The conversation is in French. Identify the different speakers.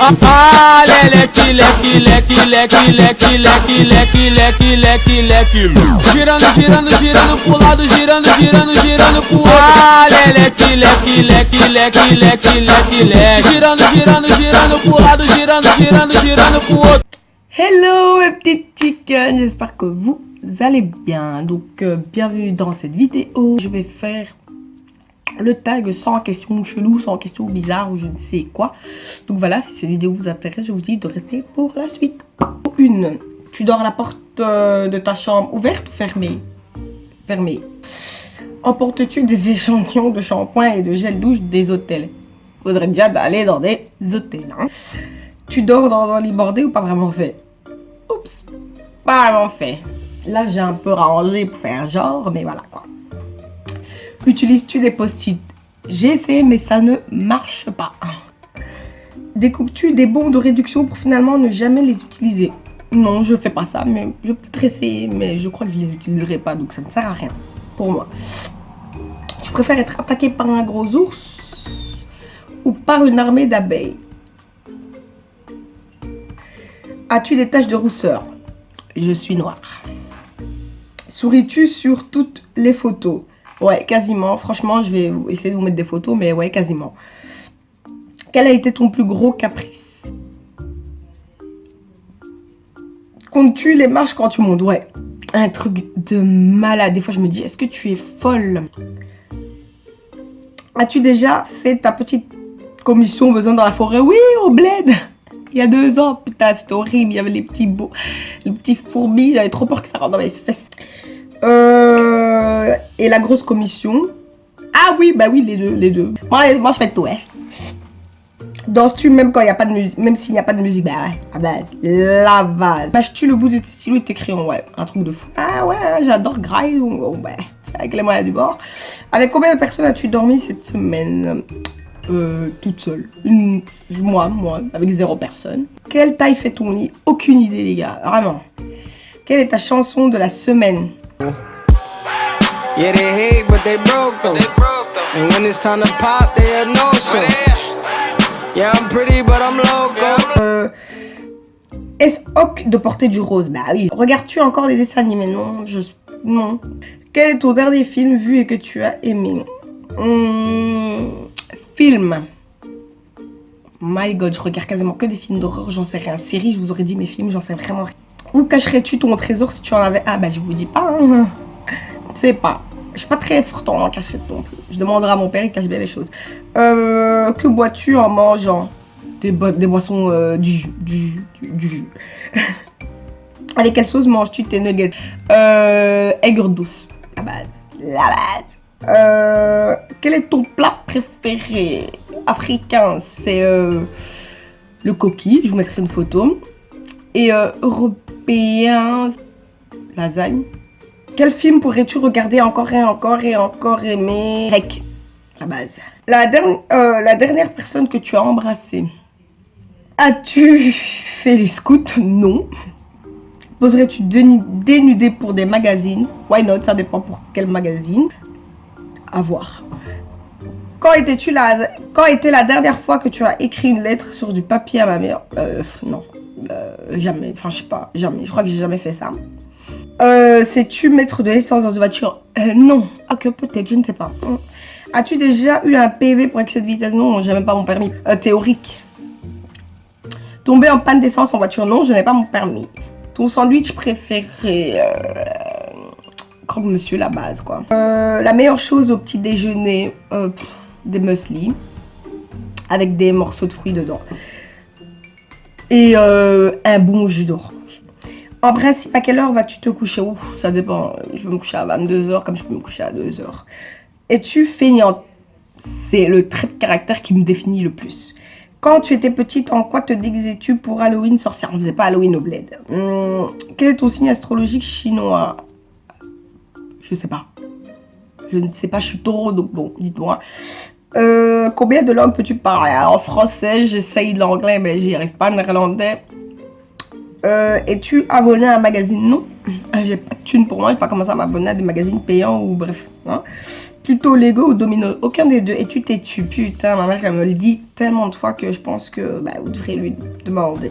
Speaker 1: Ah. Ah.
Speaker 2: Hello mes petites chickens, j'espère que vous allez bien. Donc euh, bienvenue dans cette vidéo. Je vais faire le tag sans question chelou, sans question bizarre ou je ne sais quoi. Donc voilà, si cette vidéo vous intéresse, je vous dis de rester pour la suite. Une, tu dors la porte euh, de ta chambre ouverte ou fermée? Fermée. Emportes-tu des échantillons de shampoing et de gel douche des hôtels? Faudrait déjà aller dans des hôtels. Hein. Tu dors dans un lit bordé ou pas vraiment fait? Oups, pas vraiment fait. Là, j'ai un peu rangé pour faire genre, mais voilà quoi. Utilises-tu des post-it? J'ai essayé, mais ça ne marche pas. Découpes-tu des bons de réduction pour finalement ne jamais les utiliser? Non, je fais pas ça, mais je vais peut-être essayer, mais je crois que je les utiliserai pas, donc ça ne sert à rien pour moi. Tu préfères être attaqué par un gros ours ou par une armée d'abeilles? As-tu des taches de rousseur? Je suis noire. Souris-tu sur toutes les photos? Ouais, quasiment. Franchement, je vais essayer de vous mettre des photos, mais ouais, quasiment. Quel a été ton plus gros caprice? Comptes-tu les marches quand tu montes? Ouais. Un truc de malade. Des fois, je me dis, est-ce que tu es folle? As-tu déjà fait ta petite commission besoin dans la forêt? Oui, au bled il y a deux ans. Putain, c'était horrible. Il y avait les petits, beaux, les petits fourmis. J'avais trop peur que ça rentre dans mes fesses. Euh, et la grosse commission. Ah oui, bah oui, les deux, les deux. Moi, moi je fais tout, hein. Danses-tu même quand il n'y a pas de musique, même s'il n'y a pas de musique, bah ouais, à base, la base. Mâches-tu le bout de tes stylos et tes crayons, ouais, un truc de fou. Ah ouais, j'adore graille, ouais, avec les moyens du bord. Avec combien de personnes as-tu dormi cette semaine? Euh, toute seule. Moi, moi, avec zéro personne. Quelle taille fait ton lit? Aucune idée, les gars. Vraiment. Quelle est ta chanson de la semaine? Yeah, they hate, but they broke them. And when it's time to pop, they have no show. Yeah, I'm pretty, but I'm loco. Euh, Est-ce ok de porter du rose? Bah oui. Regardes-tu encore les dessins animés? Non, je... Non. Quel est ton dernier film vu et que tu as aimé? Hum, Film. My god, je regarde quasiment que des films d'horreur, j'en sais rien. Série, je vous aurais dit mes films, j'en sais vraiment rien. Où cacherais-tu ton trésor si tu en avais Ah bah je vous dis pas. Hein. Je sais pas. Je suis pas très forte en cachette non plus. Je demanderai à mon père, il cache bien les choses. Euh, que bois-tu en mangeant des, boissons euh, du jus. Du, du, jus? Allez, quelle sauce manges-tu tes nuggets? Euh, Aigre douce. La base. La base. Euh, quel est ton plat préféré? Africain C'est le coquille, je vous mettrai une photo. Et européen, lasagne. Quel film pourrais-tu regarder encore et encore et encore aimer Rec, à base. La, la dernière personne que tu as embrassée. As-tu fait les scouts? Non. Poserais-tu dénudé pour des magazines? Why not? Ça dépend pour quel magazine à voir. Quand, étais-tu la... Quand était la dernière fois que tu as écrit une lettre sur du papier à ma mère? Euh, Non, euh, jamais. Enfin, je sais pas, jamais. Je crois que j'ai jamais fait ça. Euh, Sais-tu mettre de l'essence dans une voiture? Euh, Non. Ah, que peut-être, je ne sais pas. As-tu déjà eu un PV pour excès de vitesse? Non, j'ai même pas mon permis. théorique. Tomber en panne d'essence en voiture? Non, je n'ai pas mon permis. Ton sandwich préféré comme monsieur la base quoi. Euh, la meilleure chose au petit déjeuner, euh, des muesli avec des morceaux de fruits dedans. Et euh, un bon jus d'orange. En principe, à quelle heure vas-tu te coucher? Ça dépend. Je vais me coucher à 22h comme je peux me coucher à 2h. Es-tu feignante? C'est le trait de caractère qui me définit le plus. Quand tu étais petite, en quoi te déguisais-tu pour Halloween sorcière? On ne faisait pas Halloween au bled. Hum, quel est ton signe astrologique chinois? Je sais pas. Je ne sais pas, je suis taureau, donc bon, dites-moi. Euh, combien de langues peux-tu parler? En français, j'essaye l'anglais, mais j'y arrive pas. Néerlandais. Euh, Es-tu abonné à un magazine? Non. Euh, j'ai pas de thune pour moi. Je vais pas commencer à m'abonner à des magazines payants ou bref. Hein. tuto Lego ou domino, aucun des deux. Et tu t'es-tu, putain, ma mère elle me le dit tellement de fois que je pense que bah, vous devrez lui demander.